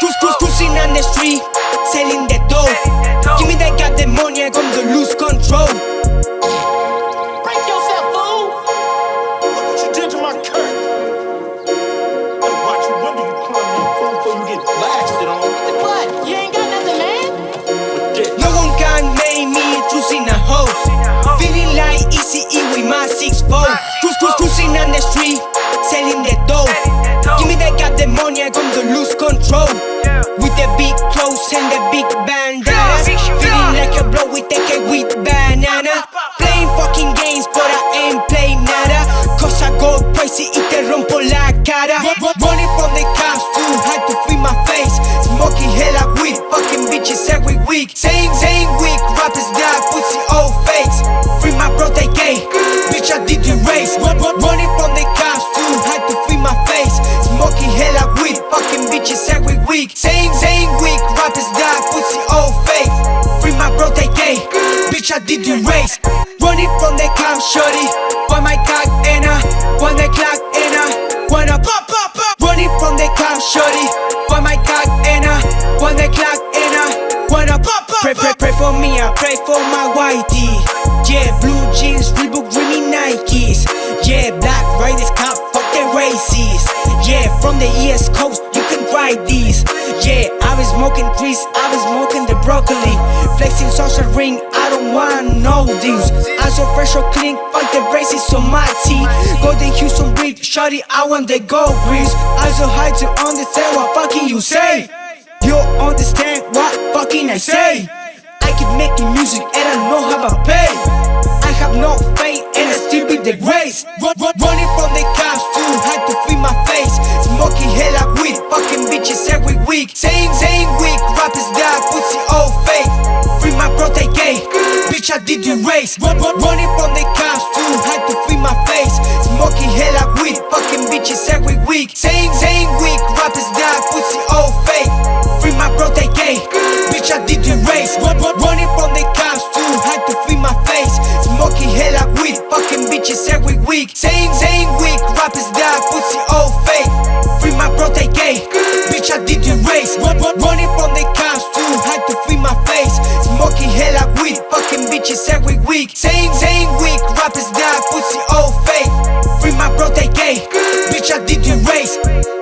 Who's, who's, cruising on the street, selling the dough. Give me that goddamn money, I come to lose control. Clothes and the big bandanas. Uh, feeling like a blow with the cake with banana. Playing fucking games, but I ain't playing nada. Cause I go crazy y te rompo la cara. Run- Running from the cops, too hard to free my face. Smoking hella weed, fucking bitches every week. Saying, saying weak rappers that pussy old fakes. Free my bro, they gay. Bitch, I did the race. Running from the cops, too hard to free my face. Smoking hella weed, fucking bitches every week. Saying, saying weak Bitch, I did the race. Running from the cops, shorty. Why my cock and I, one the clock and I, wanna pop, pop, pop. Running from the cops, shorty. Why my cock and I, one the clock and I, wanna pop, pop, Pray, pray, pray for me, I pray for my whitey. Yeah, blue jeans, Reebok, dreamy Nikes. Yeah, black riders, cop, fuck the races. Yeah, from the East Coast, you can try these. Yeah, I was smoking trees, I was smoking the broccoli. Flexing salsa ring, I don't want no deals. I'm so fresh or clean, fuck the braces on my teeth. Golden Houston breed, shawty, I want the gold grease. I'm so high to understand what fucking you say. You understand what fucking I say. I keep making music and I know how I pay. I have no faith and I still be the grace. Run, run, running from the cops too hard to free my face. Smoking hella weed, fucking bitches every week. Saying, saying Bitch, I did the race. Run, run, running from the cops too hard to free my face. Smoking hella weed, fucking bitches every week. Saying, saying weak rappers die, pussy old fake. Free my bro, they gay. Bitch, I did the race. Run, run, running from the cops too hard to free my face. Smoking hella weed, fucking bitches every week. Saying, saying weak rappers die, pussy old fake. Free my bro, they gay. Bitch, I did the race. Run, week. Saying, saying weak rappers that pussy old fake. Free my bro, they gay. Bitch, I did the race.